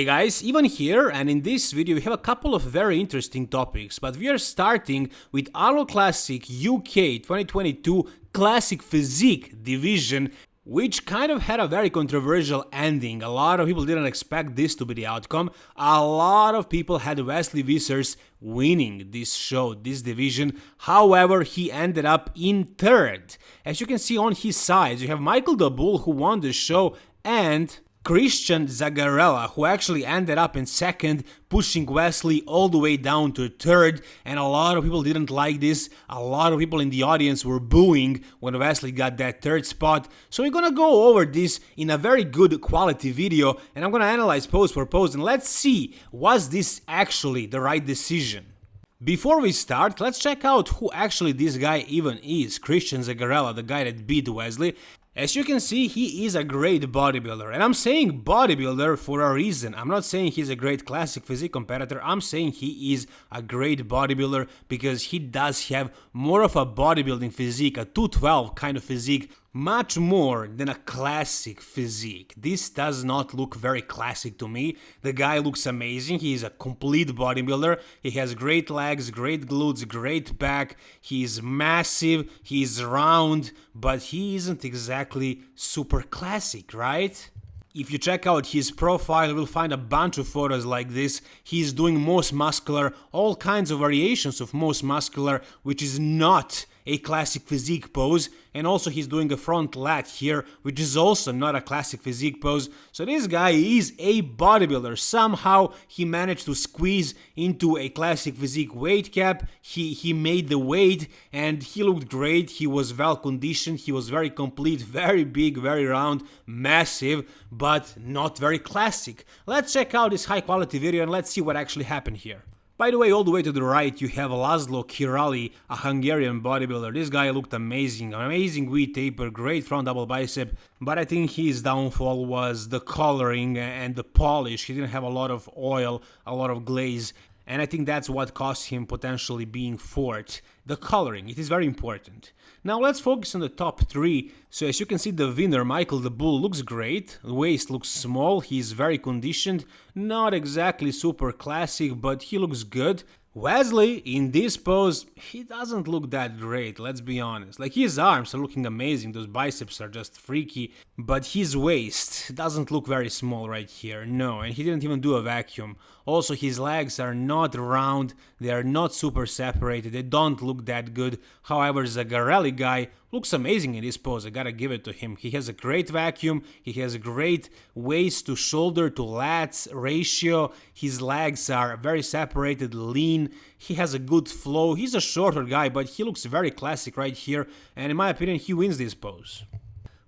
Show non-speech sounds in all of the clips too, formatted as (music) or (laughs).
Hey guys, Ivan here and in this video we have a couple of very interesting topics, but we are starting with Arnold Classic UK 2022 Classic Physique division which kind of had a very controversial ending. A lot of people didn't expect this to be the outcome. A lot of people had Wesley Vissers winning this show, this division. However, he ended up in third. As you can see on his sides, you have Michael Bull who won the show and Christian Zagarella, who actually ended up in second, pushing Wesley all the way down to third, and a lot of people didn't like this. A lot of people in the audience were booing when Wesley got that third spot. So we're gonna go over this in a very good quality video, and I'm gonna analyze post for post, and let's see, was this actually the right decision? Before we start, let's check out who actually this guy even is, Christian Zagarella, the guy that beat Wesley, as you can see, he is a great bodybuilder, and I'm saying bodybuilder for a reason. I'm not saying he's a great classic physique competitor, I'm saying he is a great bodybuilder because he does have more of a bodybuilding physique, a 212 kind of physique much more than a classic physique. This does not look very classic to me. The guy looks amazing, he is a complete bodybuilder, he has great legs, great glutes, great back, he is massive, he is round, but he isn't exactly super classic, right? If you check out his profile, you will find a bunch of photos like this. He's doing most muscular, all kinds of variations of most muscular, which is not a classic physique pose and also he's doing a front lat here which is also not a classic physique pose. So this guy is a bodybuilder. Somehow he managed to squeeze into a classic physique weight cap. He he made the weight and he looked great. He was well conditioned. He was very complete (laughs) very big very round massive but not very classic. Let's check out this high quality video and let's see what actually happened here by the way, all the way to the right you have Laszlo Kirali, a Hungarian bodybuilder. This guy looked amazing, amazing V taper, great front double bicep, but I think his downfall was the coloring and the polish. He didn't have a lot of oil, a lot of glaze, and I think that's what cost him potentially being fourth. The coloring, it is very important. Now let's focus on the top 3. So as you can see the winner, Michael the Bull, looks great, the waist looks small, he's very conditioned, not exactly super classic, but he looks good. Wesley, in this pose, he doesn't look that great, let's be honest. Like, his arms are looking amazing, those biceps are just freaky, but his waist doesn't look very small right here, no, and he didn't even do a vacuum. Also, his legs are not round, they are not super separated, they don't look that good. However, Zagarelli guy looks amazing in this pose, I gotta give it to him. He has a great vacuum, he has a great waist to shoulder to lats ratio, his legs are very separated, lean, he has a good flow, he's a shorter guy, but he looks very classic right here, and in my opinion, he wins this pose.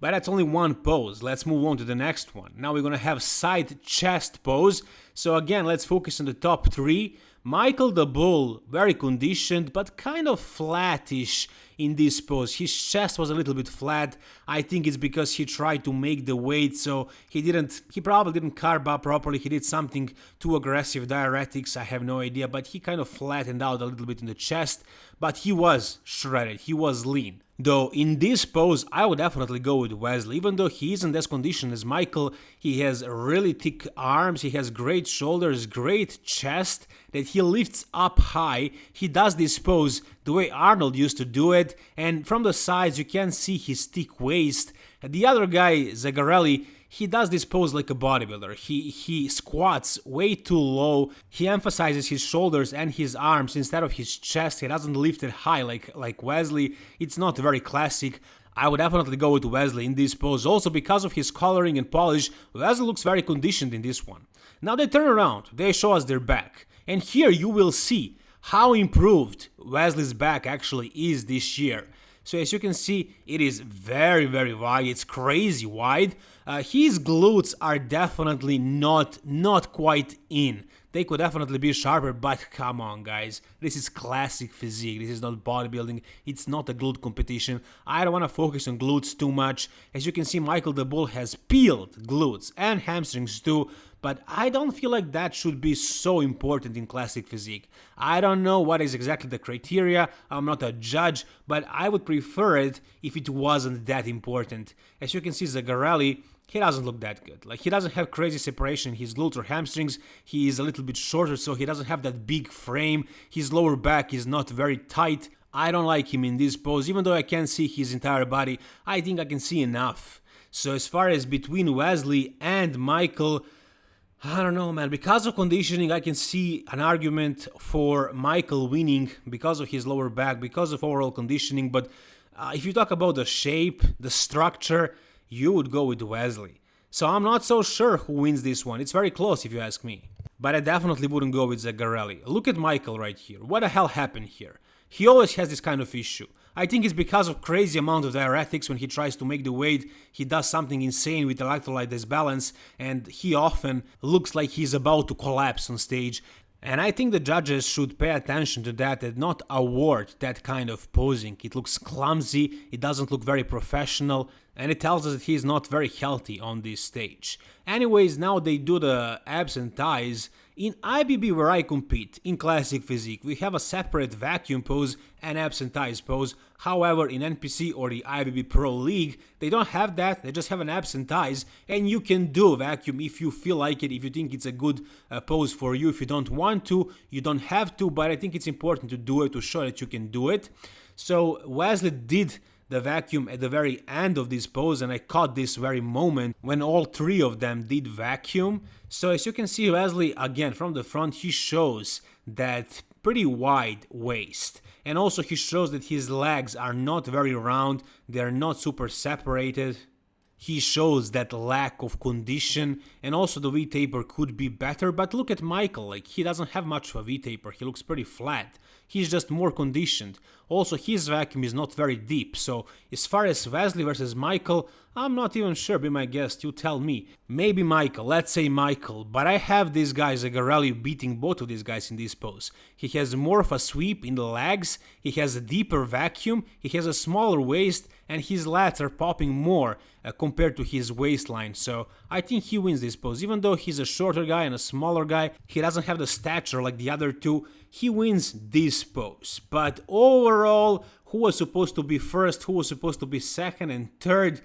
But that's only one pose, let's move on to the next one. Now we're gonna have side chest pose, so again, let's focus on the top three. Michael the Bull, very conditioned, but kind of flattish in this pose. His chest was a little bit flat. I think it's because he tried to make the weight, so he didn't, he probably didn't carb up properly. He did something too aggressive, diuretics, I have no idea, but he kind of flattened out a little bit in the chest, but he was shredded, he was lean. Though in this pose, I would definitely go with Wesley. Even though he isn't as conditioned as Michael, he has really thick arms, he has great shoulders, great chest that he lifts up high. He does this pose the way Arnold used to do it, and from the sides you can see his thick waist. The other guy, Zagarelli, he does this pose like a bodybuilder. He he squats way too low. He emphasizes his shoulders and his arms instead of his chest. He doesn't lift it high like like Wesley. It's not very classic. I would definitely go with Wesley in this pose. Also because of his coloring and polish, Wesley looks very conditioned in this one. Now they turn around, they show us their back. And here you will see how improved Wesley's back actually is this year. So as you can see, it is very, very wide. It's crazy wide. Uh, his glutes are definitely not, not quite in. They could definitely be sharper, but come on, guys. This is classic physique. This is not bodybuilding. It's not a glute competition. I don't want to focus on glutes too much. As you can see, Michael the Bull has peeled glutes and hamstrings too, but I don't feel like that should be so important in classic physique. I don't know what is exactly the criteria, I'm not a judge, but I would prefer it if it wasn't that important. As you can see, Zagarelli he doesn't look that good. Like he doesn't have crazy separation in his glutes or hamstrings. He is a little bit shorter, so he doesn't have that big frame. His lower back is not very tight. I don't like him in this pose, even though I can't see his entire body. I think I can see enough. So as far as between Wesley and Michael, I don't know, man. Because of conditioning, I can see an argument for Michael winning because of his lower back, because of overall conditioning. But uh, if you talk about the shape, the structure, you would go with Wesley. So I'm not so sure who wins this one. It's very close if you ask me. But I definitely wouldn't go with Zagarelli. Look at Michael right here. What the hell happened here? He always has this kind of issue. I think it's because of crazy amount of diuretics when he tries to make the weight, he does something insane with electrolyte disbalance and he often looks like he's about to collapse on stage and I think the judges should pay attention to that and not award that kind of posing. It looks clumsy, it doesn't look very professional, and it tells us that he is not very healthy on this stage. Anyways, now they do the abs and thighs. In IFBB where I compete, in Classic Physique, we have a separate vacuum pose and abs and thighs pose. However, in NPC or the IFBB Pro League, they don't have that, they just have an abs and thighs, and you can do vacuum if you feel like it, if you think it's a good uh, pose for you. If you don't want to, you don't have to, but I think it's important to do it to show that you can do it. So Wesley did the vacuum at the very end of this pose and I caught this very moment when all three of them did vacuum. So as you can see Wesley again from the front he shows that pretty wide waist and also he shows that his legs are not very round, they are not super separated. He shows that lack of condition and also the V-taper could be better, but look at Michael, like he doesn't have much of a V-taper, he looks pretty flat he's just more conditioned. Also, his vacuum is not very deep, so as far as Wesley versus Michael, I'm not even sure, be my guest, you tell me. Maybe Michael, let's say Michael, but I have this guy Zagarelli beating both of these guys in this pose. He has more of a sweep in the legs, he has a deeper vacuum, he has a smaller waist, and his lats are popping more uh, compared to his waistline, so I think he wins this pose. Even though he's a shorter guy and a smaller guy, he doesn't have the stature like the other two, he wins this pose. But overall, who was supposed to be first, who was supposed to be second and third,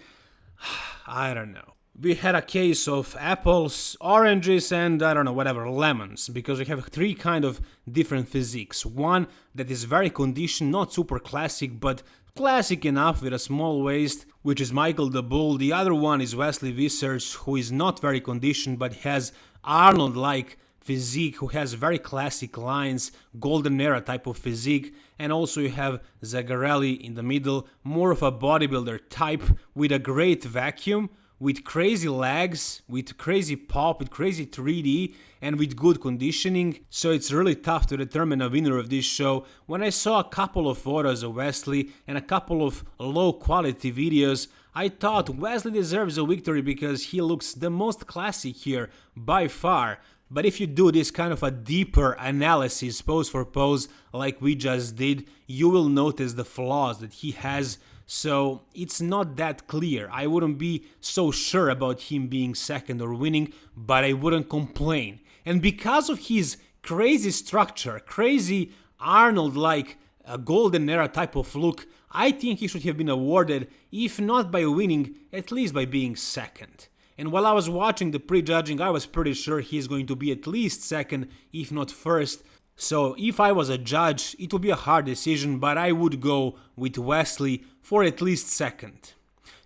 (sighs) I don't know. We had a case of apples, oranges and I don't know, whatever, lemons, because we have three kind of different physiques. One that is very conditioned, not super classic, but classic enough with a small waist, which is Michael the Bull. The other one is Wesley Vissers, who is not very conditioned but has Arnold-like physique, who has very classic lines, golden era type of physique. And also you have Zagarelli in the middle, more of a bodybuilder type with a great vacuum, with crazy legs, with crazy pop, with crazy 3D, and with good conditioning, so it's really tough to determine a winner of this show. When I saw a couple of photos of Wesley and a couple of low quality videos, I thought Wesley deserves a victory because he looks the most classic here, by far. But if you do this kind of a deeper analysis pose for pose like we just did, you will notice the flaws that he has so it's not that clear. I wouldn't be so sure about him being second or winning, but I wouldn't complain. And because of his crazy structure, crazy Arnold-like uh, golden era type of look, I think he should have been awarded, if not by winning, at least by being second. And while I was watching the prejudging, I was pretty sure he's going to be at least second, if not first, so if I was a judge, it would be a hard decision, but I would go with Wesley for at least second.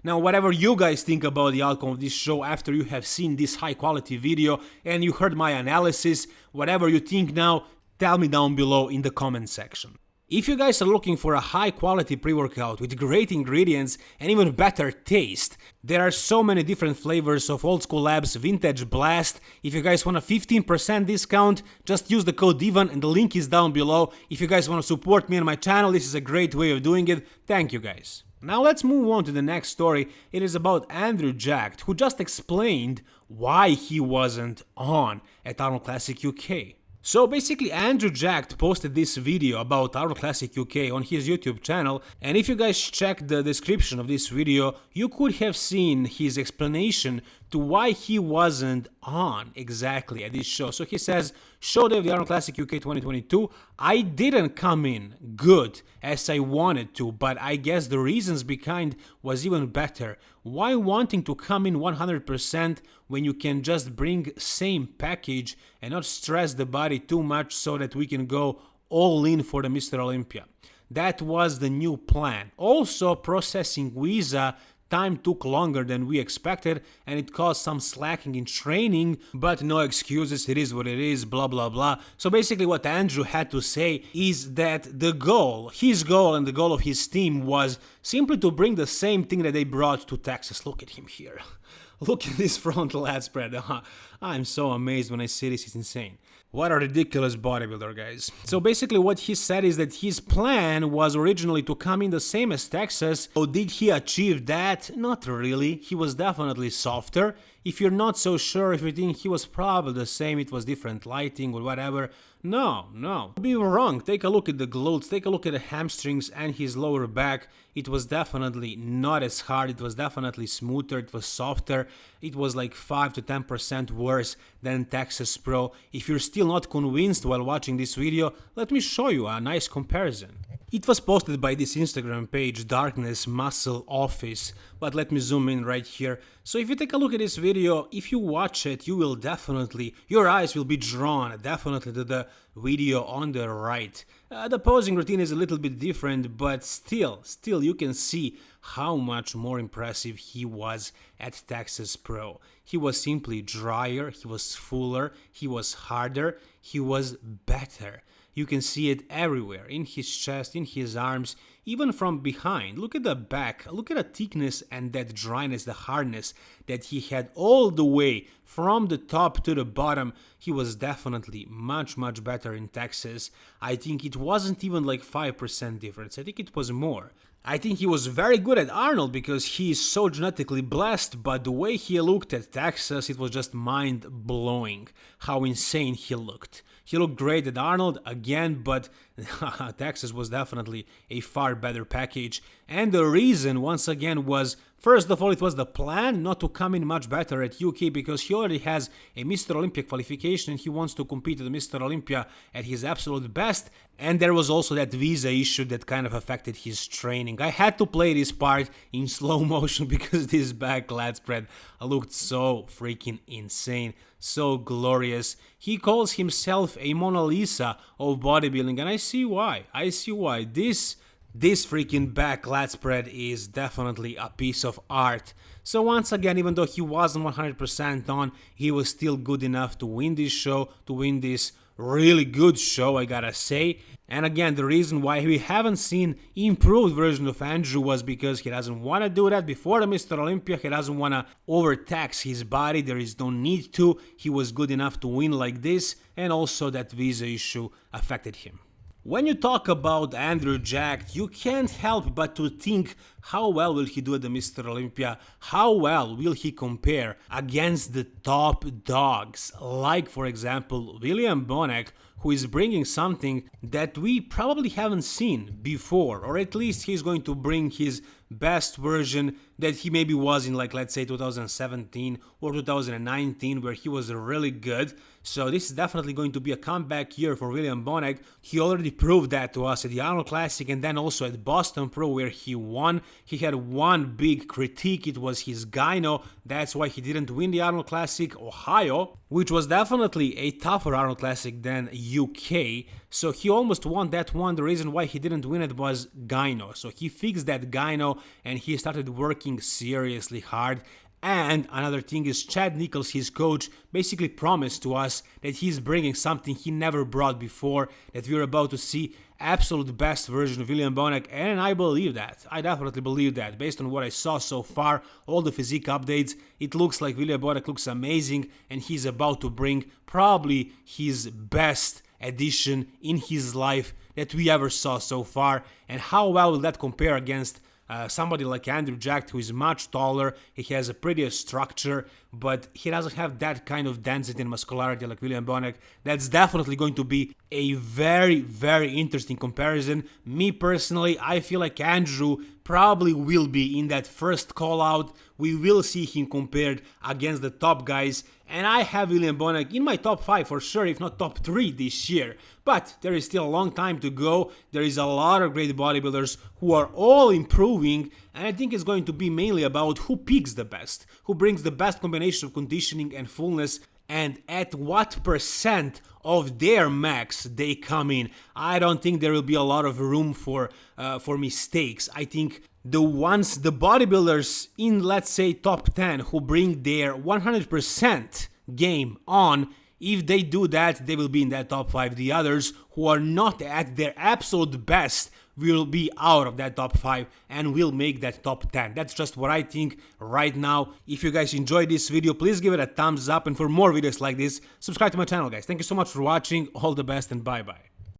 Now, whatever you guys think about the outcome of this show after you have seen this high quality video and you heard my analysis, whatever you think now, tell me down below in the comment section. If you guys are looking for a high quality pre-workout with great ingredients and even better taste, there are so many different flavors of Old School Labs Vintage Blast. If you guys want a 15% discount, just use the code DIVAN and the link is down below. If you guys want to support me and my channel, this is a great way of doing it. Thank you guys. Now let's move on to the next story. It is about Andrew Jacked, who just explained why he wasn't on at Arnold Classic UK. So basically Andrew Jacked posted this video about Arnold Classic UK on his YouTube channel and if you guys check the description of this video you could have seen his explanation to why he wasn't on exactly at this show. So he says, Show Day of the Arnold Classic UK 2022, I didn't come in good as I wanted to, but I guess the reasons behind was even better. Why wanting to come in 100% when you can just bring same package and not stress the body too much so that we can go all in for the Mr. Olympia? That was the new plan. Also, processing visa Time took longer than we expected and it caused some slacking in training, but no excuses, it is what it is, blah blah blah. So basically what Andrew had to say is that the goal, his goal and the goal of his team was simply to bring the same thing that they brought to Texas. Look at him here. (laughs) Look at this frontal lat spread. (laughs) I'm so amazed when I see this, it's insane. What a ridiculous bodybuilder, guys. So basically what he said is that his plan was originally to come in the same as Texas. So did he achieve that? Not really. He was definitely softer. If you're not so sure, if you think he was probably the same, it was different lighting or whatever, no, no. Be wrong, take a look at the glutes, take a look at the hamstrings and his lower back. It was definitely not as hard, it was definitely smoother, it was softer, it was like 5 to 10% worse than Texas Pro. If you're still not convinced while watching this video, let me show you a nice comparison. It was posted by this Instagram page, Darkness Muscle Office, but let me zoom in right here. So if you take a look at this video, if you watch it, you will definitely, your eyes will be drawn definitely to the video on the right. Uh, the posing routine is a little bit different, but still, still you can see how much more impressive he was at Texas Pro. He was simply drier, he was fuller, he was harder, he was better. You can see it everywhere, in his chest, in his arms, even from behind. Look at the back, look at the thickness and that dryness, the hardness that he had all the way from the top to the bottom. He was definitely much, much better in Texas. I think it wasn't even like 5% difference, I think it was more. I think he was very good at Arnold because he is so genetically blessed, but the way he looked at Texas, it was just mind blowing how insane he looked. He looked great at Arnold again, but (laughs) Texas was definitely a far better package. And the reason, once again, was First of all, it was the plan not to come in much better at UK because he already has a Mr. Olympia qualification and he wants to compete at Mr. Olympia at his absolute best. And there was also that visa issue that kind of affected his training. I had to play this part in (laughs) slow motion because this back lat spread looked so freaking insane, so glorious. He calls himself a Mona Lisa of bodybuilding and I see why. I see why. This this freaking back lat spread is definitely a piece of art. So once again, even though he wasn't 100% on, he was still good enough to win this show, to win this really good show, I gotta say. And again, the reason why we haven't seen improved version of Andrew was because he doesn't want to do that before the Mr. Olympia. He doesn't want to overtax his body. There is no need to. He was good enough to win like this. And also that visa issue affected him. When you talk about Andrew Jacked, you can't help but to think how well will he do at the Mr. Olympia, how well will he compare against the top dogs, like for example William Bonac, who is bringing something that we probably haven't seen before, or at least he's going to bring his best version that he maybe was in like let's say 2017 or 2019 where he was really good so this is definitely going to be a comeback year for William Bonac. He already proved that to us at the Arnold Classic and then also at Boston Pro where he won. He had one big critique, it was his gyno, that's why he didn't win the Arnold Classic Ohio, which was definitely a tougher Arnold Classic than UK. So he almost won that one. The reason why he didn't win it was gyno. So he fixed that gyno and he started working seriously hard and another thing is Chad Nichols, his coach, basically promised to us that he's bringing something he never brought before, that we're about to see absolute best version of William Bonac, and I believe that. I definitely believe that. Based on what I saw so far, all the physique updates, it looks like William Bonac looks amazing, and he's about to bring probably his best addition in his life that we ever saw so far. And how well will that compare against uh, somebody like Andrew Jacked, who is much taller, he has a prettier structure, but he doesn't have that kind of density and muscularity like William Bonac. That's definitely going to be a very, very interesting comparison. Me personally, I feel like Andrew probably will be in that first call out. We will see him compared against the top guys, and I have William Bonac in my top 5 for sure, if not top 3 this year. But there is still a long time to go, there is a lot of great bodybuilders who are all improving, and I think it's going to be mainly about who peaks the best, who brings the best combination of conditioning and fullness, and at what percent of their max they come in. I don't think there will be a lot of room for uh, for mistakes. I think the ones the bodybuilders in let's say top 10 who bring their 100% game on if they do that they will be in that top 5 the others who are not at their absolute best will be out of that top 5 and will make that top 10 that's just what i think right now. If you guys enjoyed this video please give it a thumbs up. And for more videos like this subscribe to my channel guys. Thank you so much for watching. All the best and bye bye